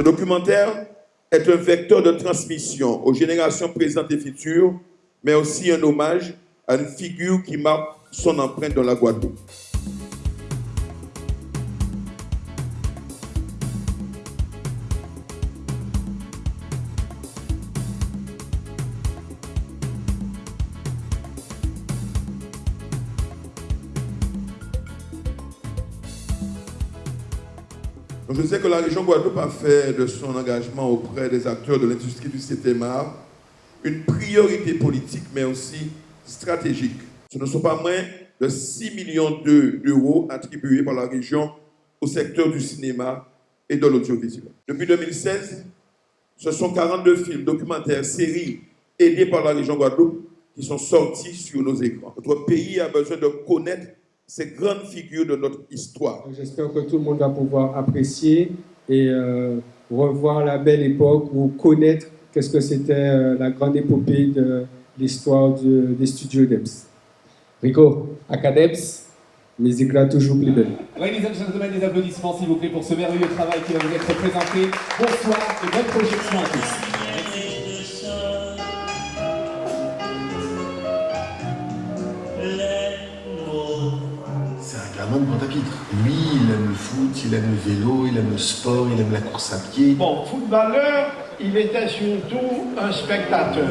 Ce documentaire est un vecteur de transmission aux générations présentes et futures, mais aussi un hommage à une figure qui marque son empreinte dans la Guadeloupe. Je sais que la région Guadeloupe a fait de son engagement auprès des acteurs de l'industrie du CTMA une priorité politique, mais aussi stratégique. Ce ne sont pas moins de 6 millions d'euros attribués par la région au secteur du cinéma et de l'audiovisuel. Depuis 2016, ce sont 42 films, documentaires, séries aidés par la région Guadeloupe qui sont sortis sur nos écrans. Notre pays a besoin de connaître ces grandes figures de notre histoire. J'espère que tout le monde va pouvoir apprécier et euh, revoir la belle époque ou connaître qu'est-ce que c'était euh, la grande épopée de l'histoire des studios DEPS. Rico, Acadeps, musique là toujours plus belle. Ladies and gentlemen, des applaudissements s'il vous plaît pour ce merveilleux travail qui va vous être présenté. Bonsoir et bonne projection à tous. Lui, il aime le foot, il aime le vélo, il aime le sport, il aime la course à pied. Bon, footballeur, il était surtout un spectateur.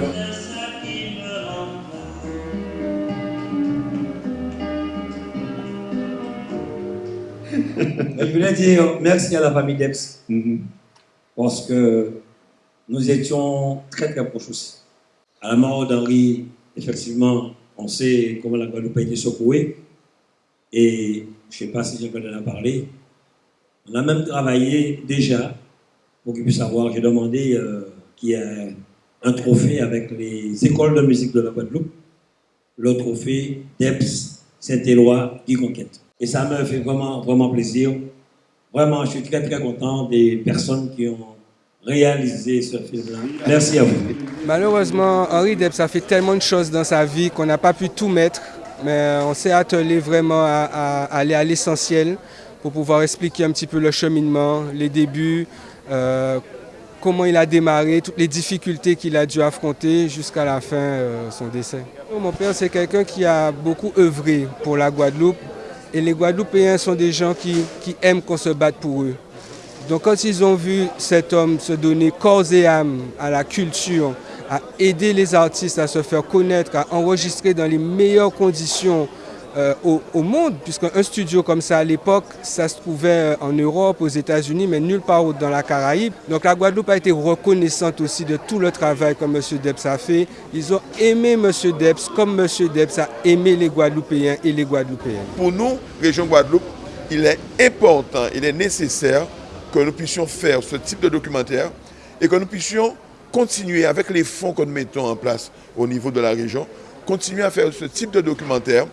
Je voulais dire merci à la famille Debs, mhm. parce que nous étions très très proches aussi. À la mort d'Henri, effectivement, on sait comment la Guadeloupe a été secouée, et je ne sais pas si j'ai en parler. On a même travaillé déjà pour qu'ils puissent avoir. J'ai demandé euh, qu'il y ait un trophée avec les écoles de musique de la Guadeloupe, le trophée d'EPS Saint-Éloi qui conquête. Et ça me fait vraiment, vraiment plaisir. Vraiment, je suis très, très content des personnes qui ont réalisé ce film-là. Merci à vous. Malheureusement, Henri Debs a fait tellement de choses dans sa vie qu'on n'a pas pu tout mettre mais on s'est attelé vraiment à, aller à l'essentiel pour pouvoir expliquer un petit peu le cheminement, les débuts, euh, comment il a démarré, toutes les difficultés qu'il a dû affronter jusqu'à la fin, euh, son décès. Mon père, c'est quelqu'un qui a beaucoup œuvré pour la Guadeloupe et les Guadeloupéens sont des gens qui aiment qu'on se batte pour eux. Donc quand ils ont vu cet homme se donner corps et âme à la culture, à aider les artistes à se faire connaître, à enregistrer dans les meilleures conditions euh, au, monde, puisqu'un studio comme ça à l'époque, ça se trouvait euh, en Europe, aux États-Unis, mais nulle part dans la Caraïbe. Donc la Guadeloupe a été reconnaissante aussi de tout le travail que M. Debs a fait. Ils ont aimé M. Debs comme M. Debs a aimé les Guadeloupéens et les Guadeloupéennes. Pour nous, région Guadeloupe, il est important, il est nécessaire que nous puissions faire ce type de documentaire et que nous puissions continuer avec les fonds que nous mettons en place au niveau de la région, continuer à faire ce type de documentaire,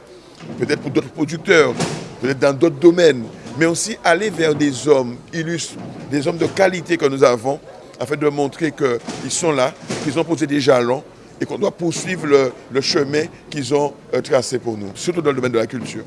peut-être pour d'autres producteurs, peut-être dans d'autres domaines, mais aussi aller vers des hommes illustres, des hommes de qualité que nous avons, afin de montrer qu'ils sont là, qu'ils ont posé des jalons et qu'on doit poursuivre le, chemin qu'ils ont euh, tracé pour nous, surtout dans le domaine de la culture.